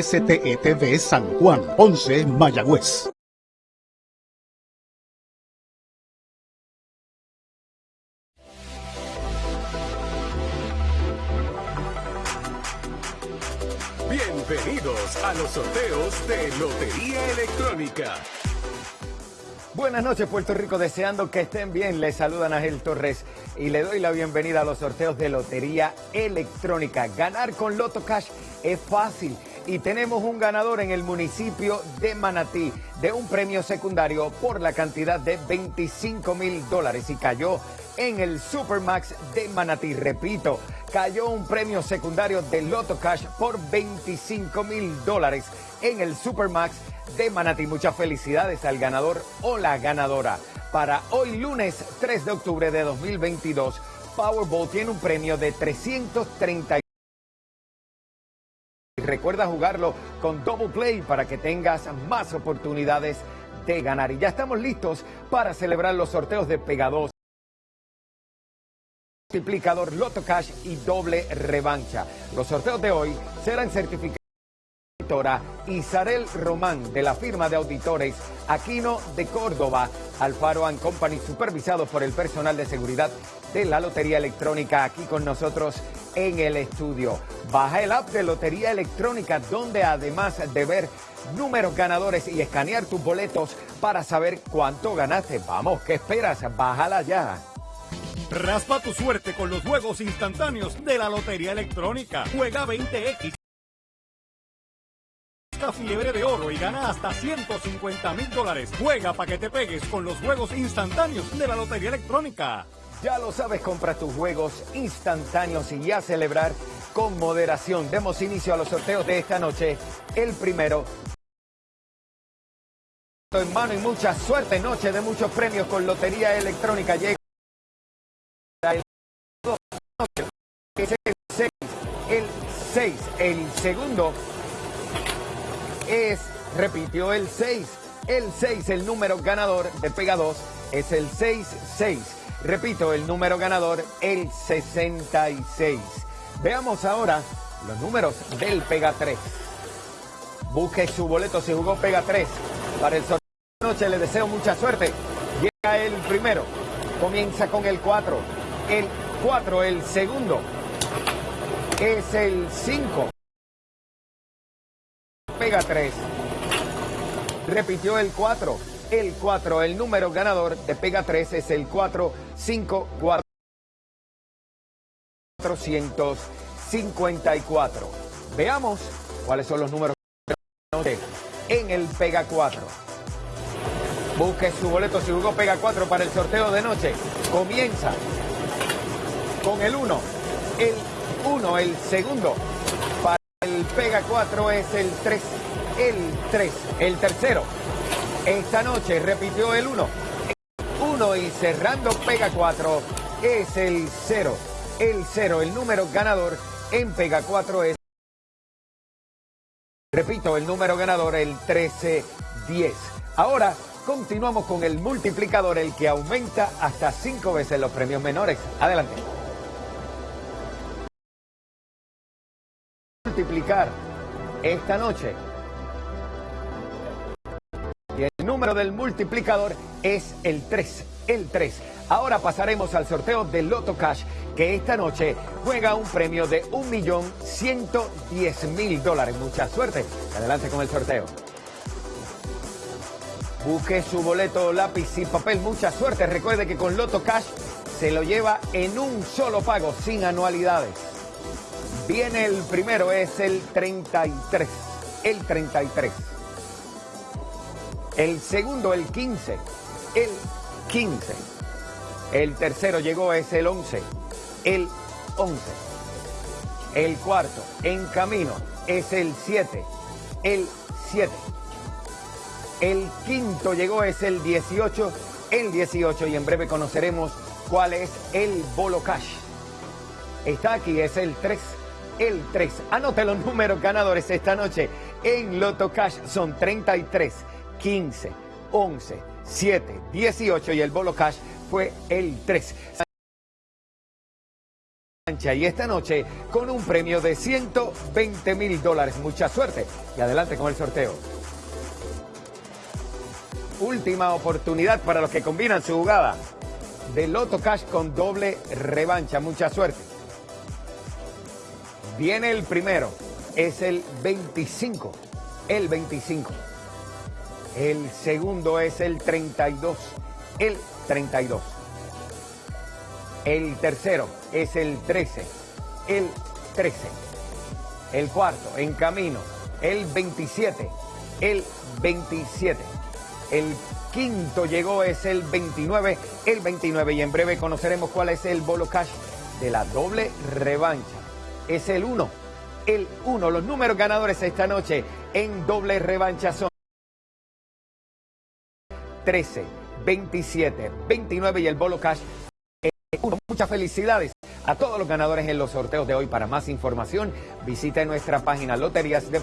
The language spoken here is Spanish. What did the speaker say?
STETV San Juan, 11 Mayagüez. Bienvenidos a los sorteos de Lotería Electrónica. Buenas noches Puerto Rico, deseando que estén bien. Les saludan Ángel Torres y le doy la bienvenida a los sorteos de Lotería Electrónica. Ganar con Loto Cash es fácil y tenemos un ganador en el municipio de Manatí de un premio secundario por la cantidad de 25 mil dólares y cayó en el Supermax de Manatí. Repito, cayó un premio secundario de Loto Cash por 25 mil dólares en el Supermax de Manatí. Muchas felicidades al ganador o la ganadora. Para hoy lunes 3 de octubre de 2022, Powerball tiene un premio de 330 Recuerda jugarlo con Double Play para que tengas más oportunidades de ganar. Y ya estamos listos para celebrar los sorteos de Pega 2 multiplicador Loto Cash y doble revancha. Los sorteos de hoy serán certificados Isarel Román de la firma de auditores Aquino de Córdoba, Alfaro and Company, supervisados por el personal de seguridad de la Lotería Electrónica aquí con nosotros en el estudio. Baja el app de Lotería Electrónica donde además de ver números ganadores y escanear tus boletos para saber cuánto ganaste. Vamos, ¿qué esperas? Bájala ya. Raspa tu suerte con los juegos instantáneos de la Lotería Electrónica. Juega 20X fiebre de oro y gana hasta 150 mil dólares. Juega para que te pegues con los juegos instantáneos de la Lotería Electrónica. Ya lo sabes, compra tus juegos instantáneos y ya celebrar con moderación. Demos inicio a los sorteos de esta noche. El primero en mano y mucha suerte. Noche de muchos premios con Lotería Electrónica. Llega el el 6. El segundo es, repitió el 6. El 6, el número ganador de Pega 2 es el 66. Repito, el número ganador, el 66. Veamos ahora los números del Pega 3. Busque su boleto si jugó Pega 3. Para el sorteo de noche le deseo mucha suerte. Llega el primero. Comienza con el 4. El 4, el segundo. Es el 5 pega 3. Repitió el 4. El 4, el número ganador de pega 3 es el 4, 5, 4, 454. Veamos cuáles son los números en el pega 4. Busque su boleto si jugó pega 4 para el sorteo de noche. Comienza con el 1. El 1, el segundo. El Pega 4 es el 3, el 3, el tercero. Esta noche repitió el 1. 1 y cerrando Pega 4 es el 0. El 0, el número ganador en Pega 4 es... Repito, el número ganador el 1310. Ahora continuamos con el multiplicador, el que aumenta hasta 5 veces los premios menores. Adelante. multiplicar esta noche. Número del multiplicador es el 3, el 3. Ahora pasaremos al sorteo de Loto Cash, que esta noche juega un premio de 1.110.000 dólares. Mucha suerte. Adelante con el sorteo. Busque su boleto, lápiz y papel. Mucha suerte. Recuerde que con Loto Cash se lo lleva en un solo pago, sin anualidades. Viene el primero, es el 33. El 33. El segundo, el 15. El 15. El tercero llegó, es el 11. El 11. El cuarto, en camino, es el 7. El 7. El quinto llegó, es el 18. El 18 y en breve conoceremos cuál es el bolo cash. Está aquí, es el 3 el 3. Anote los números ganadores esta noche en Loto Cash. Son 33, 15, 11, 7, 18 y el Bolo Cash fue el 3. revancha y esta noche con un premio de 120 mil dólares. Mucha suerte y adelante con el sorteo. Última oportunidad para los que combinan su jugada de Loto Cash con doble revancha. Mucha suerte. Viene el primero, es el 25, el 25. El segundo es el 32, el 32. El tercero es el 13, el 13. El cuarto, en camino, el 27, el 27. El quinto llegó, es el 29, el 29. Y en breve conoceremos cuál es el bolo cash de la doble revancha. Es el 1, el 1. Los números ganadores esta noche en doble revancha son 13, 27, 29 y el bolo cash Muchas felicidades a todos los ganadores en los sorteos de hoy. Para más información, visite nuestra página Loterías de